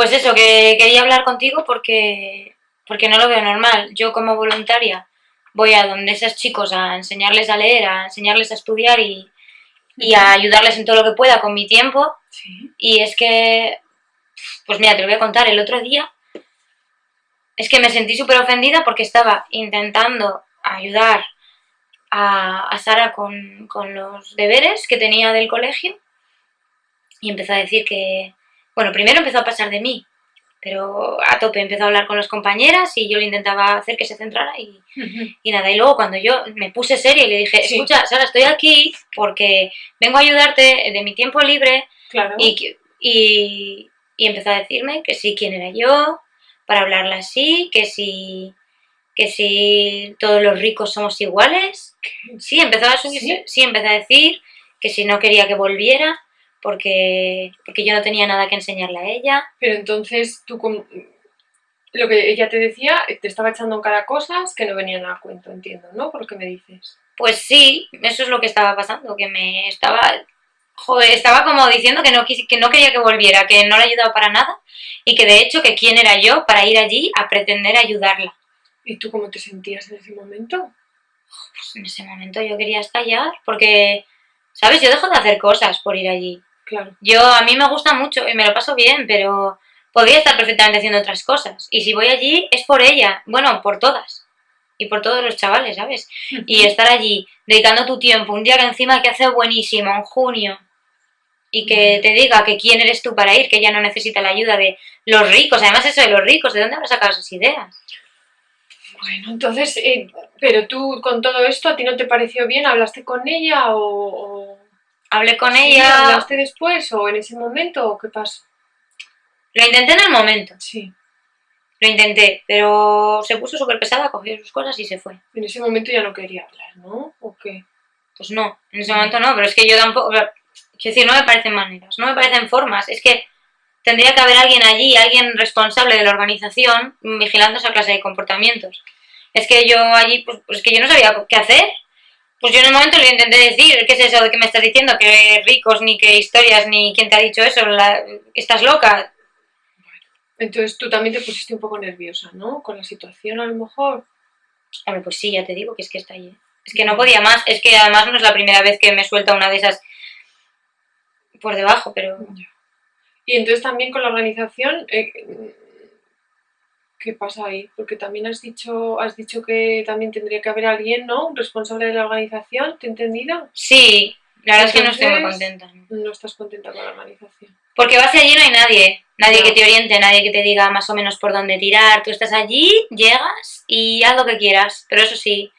Pues eso, que quería hablar contigo porque, porque no lo veo normal. Yo como voluntaria voy a donde esos chicos a enseñarles a leer, a enseñarles a estudiar y, y a ayudarles en todo lo que pueda con mi tiempo. Sí. Y es que, pues mira, te lo voy a contar, el otro día es que me sentí súper ofendida porque estaba intentando ayudar a, a Sara con, con los deberes que tenía del colegio y empezó a decir que, bueno, primero empezó a pasar de mí, pero a tope empezó a hablar con las compañeras y yo le intentaba hacer que se centrara y, y nada, y luego cuando yo me puse seria y le dije, Sí. escucha, Sara, estoy aquí porque vengo a ayudarte de mi tiempo libre Claro. y, y, y empezó a decirme que sí, quién era yo, para hablarle así, que si, que si todos los ricos somos iguales. Sí, empezó a subirse, ¿Sí? sí, empezó a decir que si no quería que volviera, porque, porque yo no tenía nada que enseñarle a ella. Pero entonces tú, lo que ella te decía, te estaba echando en cara cosas que no venían a cuento, entiendo, ¿no? Por lo que me dices. Pues sí, eso es lo que estaba pasando, que me estaba, joder, estaba como diciendo que no, que no quería que volviera, que no le ayudaba para nada y que de hecho que quién era yo para ir allí a pretender ayudarla. ¿Y tú cómo te sentías en ese momento? Pues en ese momento yo quería estallar porque, ¿sabes? Yo dejo de hacer cosas por ir allí. Claro. Yo, a mí me gusta mucho y me lo paso bien, pero podría estar perfectamente haciendo otras cosas. Y si voy allí es por ella, bueno, por todas. Y por todos los chavales, ¿sabes? Y estar allí, dedicando tu tiempo, un día que encima que hace buenísimo, en junio, y que te diga que quién eres tú para ir, que ella no necesita la ayuda de los ricos, además eso de los ricos, ¿de dónde habrás sacado esas ideas? Bueno, entonces, eh, pero tú con todo esto, ¿a ti no te pareció bien? ¿Hablaste con ella o...? o- Hablé con Sí, ella, ¿Hablaste después o en ese momento o qué pasó? lo intenté en el momento, Sí, lo intenté, pero se puso súper pesada, cogió sus cosas y se fue. en ese momento ya no quería hablar, ¿no? ¿O qué? Pues no, en ese momento no, pero es que yo tampoco, o sea, quiero decir, no me parecen maneras, no me parecen formas, es que tendría que haber alguien allí, alguien responsable de la organización, vigilando esa clase de comportamientos. Es que yo allí, pues, pues es que yo no sabía qué hacer. Pues yo en el momento le intenté decir, ¿qué es eso de que me estás diciendo? Que ricos, ni que historias, ni quién te ha dicho eso, la- estás loca. Entonces tú también te pusiste un poco nerviosa, ¿no? Con la situación a lo mejor. Hombre, pues sí, ya te digo que es que está allí. Es que no podía más, es que además no es la primera vez que me suelta una de esas por debajo, pero... Y entonces también con la organización, eh, ¿qué pasa ahí? Porque también has dicho, has dicho que también tendría que haber alguien, ¿no? Un responsable de la organización, ¿te he entendido? Sí, la verdad es que no estoy muy contenta. ¿no? No estás contenta con la organización. Porque vas allí y no hay nadie, nadie Ya. que te oriente, nadie que te diga más o menos por dónde tirar. Tú estás allí, llegas y haz lo que quieras, pero eso sí,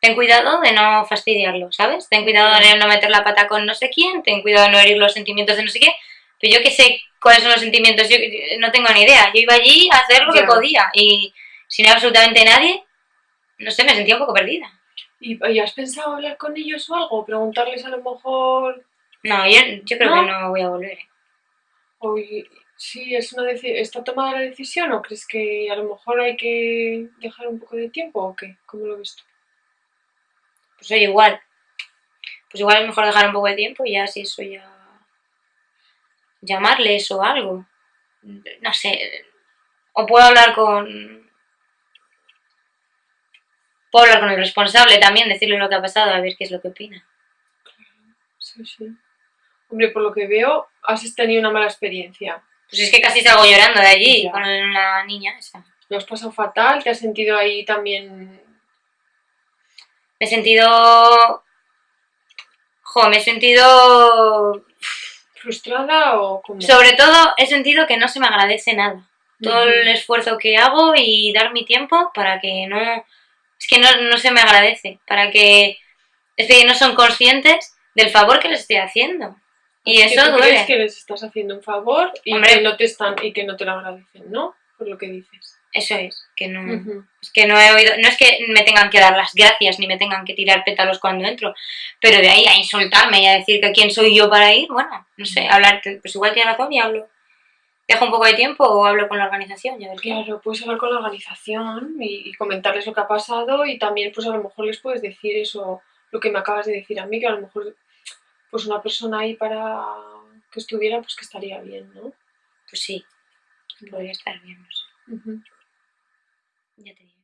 ten cuidado de no fastidiarlo, ¿sabes? Ten cuidado de no meter la pata con no sé quién, ten cuidado de no herir los sentimientos de no sé qué. Pero yo que sé cuáles son los sentimientos, yo yo no tengo ni idea. Yo iba allí a hacer lo que podía y si no hay absolutamente nadie, no sé, me sentía un poco perdida. ¿Y, y has pensado hablar con ellos o algo? Preguntarles a lo mejor... No, yo, yo creo ¿No? que no voy a volver. Oye, sí, es una ¿está tomada la decisión o crees que a lo mejor hay que dejar un poco de tiempo o qué? ¿Cómo lo ves tú? Pues oye, igual. Pues igual es mejor dejar un poco de tiempo y ya si eso ya... llamarles o algo. No sé. O puedo hablar con... Puedo hablar con el responsable también, decirle lo que ha pasado, a ver qué es lo que opina. Sí, sí. Hombre, por lo que veo, has tenido una mala experiencia. Pues es que casi salgo llorando de allí Ya. con la niña esa. Lo has pasado fatal, te has sentido ahí también... Me he sentido... Jo, me he sentido... frustrada o como... Sobre todo he sentido que no se me agradece nada. todo Ujú. el esfuerzo que hago y dar mi tiempo para que no... Es que no, no se me agradece, para que... Es que no son conscientes del favor que les estoy haciendo. Y Así que eso tú crees duele. que les estás haciendo un favor y Hombre. que no te están y que no te lo agradecen, ¿no? Por lo que dices. Eso es, que no... Es que no he oído... No es que me tengan que dar las gracias ni me tengan que tirar pétalos cuando entro, pero de ahí a insultarme y a decir que quién soy yo para ir, bueno, no sé, hablar... Pues igual tiene razón y hablo. Dejo un poco de tiempo o hablo con la organización ver qué. Claro, puedes hablar con la organización y, y comentarles lo que ha pasado y también pues a lo mejor les puedes decir eso, lo que me acabas de decir a mí, que a lo mejor pues una persona ahí para que estuviera pues que estaría bien, ¿no? Pues sí. Podría estar bien, no sé. Ujú. Ya te digo.